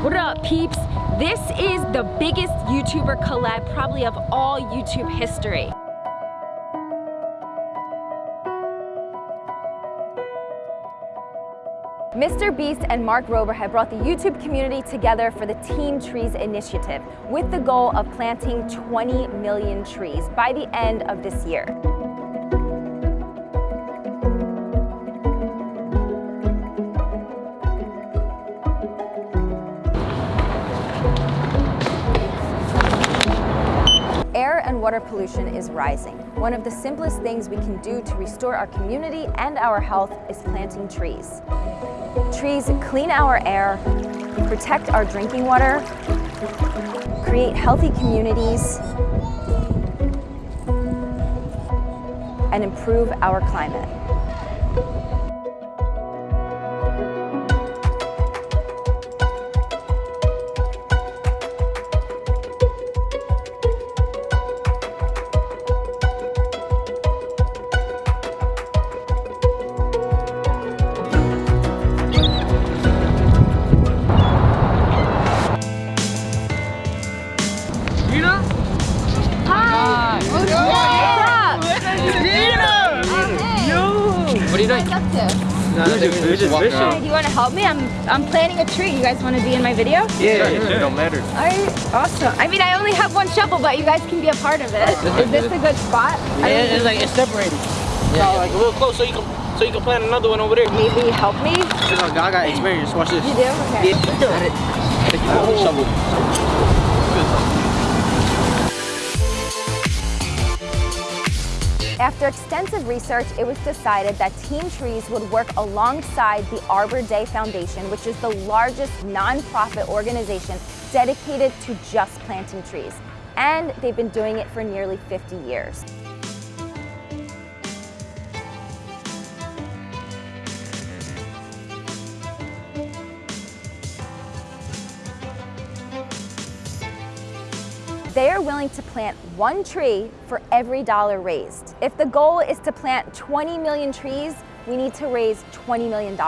What up, peeps? This is the biggest YouTuber collab probably of all YouTube history. Mr. Beast and Mark Rober have brought the YouTube community together for the Team Trees initiative with the goal of planting 20 million trees by the end of this year. Water pollution is rising. One of the simplest things we can do to restore our community and our health is planting trees. Trees clean our air, protect our drinking water, create healthy communities, and improve our climate. What are you up to? Nah, we're just, we're just fishing. Hey, do you want to help me? I'm I'm planting a tree. You guys want to be in my video? Yeah, it don't matter. Alright, awesome. I mean, I only have one shovel, but you guys can be a part of it. Is this a good spot? I Yeah, mean, it's like it's separated. Oh, yeah, like a little close so you can so you can plant another one over there. maybe help me? I got experience. Watch this. You do? Okay. Yeah. Oh. Shovel. After extensive research, it was decided that Team Trees would work alongside the Arbor Day Foundation, which is the largest nonprofit organization dedicated to just planting trees. And they've been doing it for nearly 50 years. They are willing to plant one tree for every dollar raised. If the goal is to plant 20 million trees, we need to raise $20 million.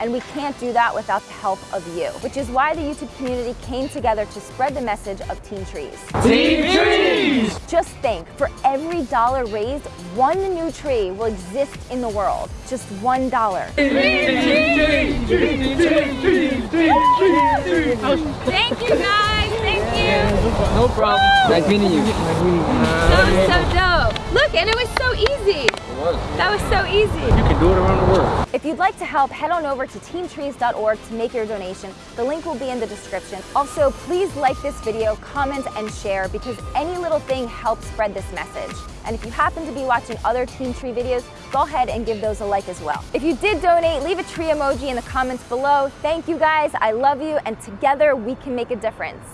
And we can't do that without the help of you, which is why the YouTube community came together to spread the message of Team Trees. Team Trees! Just think, for every dollar raised, one new tree will exist in the world. Just one dollar. Thank you guys, thank. No problem. Nice meeting you. That was so dope. Look, and it was so easy. It was. That was so easy. You can do it around the world. If you'd like to help, head on over to teamtrees.org to make your donation. The link will be in the description. Also, please like this video, comment, and share because any little thing helps spread this message. And if you happen to be watching other Team Tree videos, go ahead and give those a like as well. If you did donate, leave a tree emoji in the comments below. Thank you guys, I love you, and together we can make a difference.